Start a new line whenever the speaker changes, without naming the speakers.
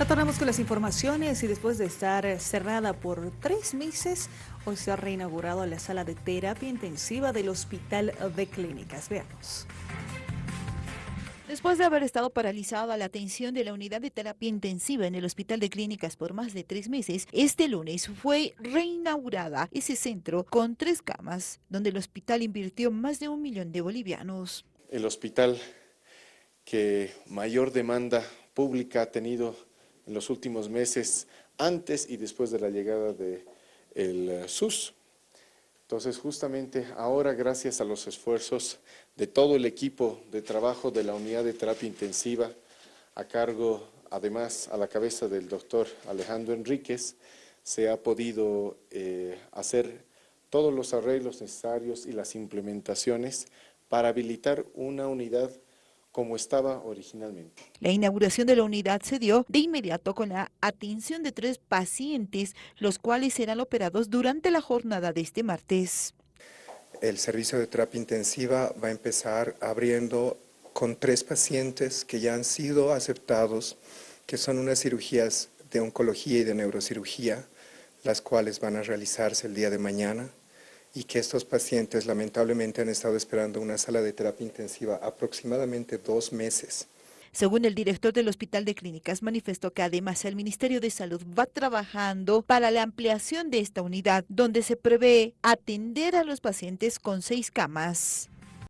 Retornamos con las informaciones y después de estar cerrada por tres meses, hoy se ha reinaugurado la sala de terapia intensiva del Hospital de Clínicas. Veamos.
Después de haber estado paralizada la atención de la unidad de terapia intensiva en el Hospital de Clínicas por más de tres meses, este lunes fue reinaugurada ese centro con tres camas, donde el hospital invirtió más de un millón de bolivianos.
El hospital que mayor demanda pública ha tenido en los últimos meses, antes y después de la llegada del el SUS. Entonces, justamente ahora, gracias a los esfuerzos de todo el equipo de trabajo de la unidad de terapia intensiva, a cargo, además, a la cabeza del doctor Alejandro Enríquez, se ha podido eh, hacer todos los arreglos necesarios y las implementaciones para habilitar una unidad como estaba originalmente.
La inauguración de la unidad se dio de inmediato con la atención de tres pacientes, los cuales serán operados durante la jornada de este martes.
El servicio de terapia intensiva va a empezar abriendo con tres pacientes que ya han sido aceptados, que son unas cirugías de oncología y de neurocirugía, las cuales van a realizarse el día de mañana y que estos pacientes lamentablemente han estado esperando una sala de terapia intensiva aproximadamente dos meses.
Según el director del Hospital de Clínicas, manifestó que además el Ministerio de Salud va trabajando para la ampliación de esta unidad, donde se prevé atender a los pacientes con seis camas.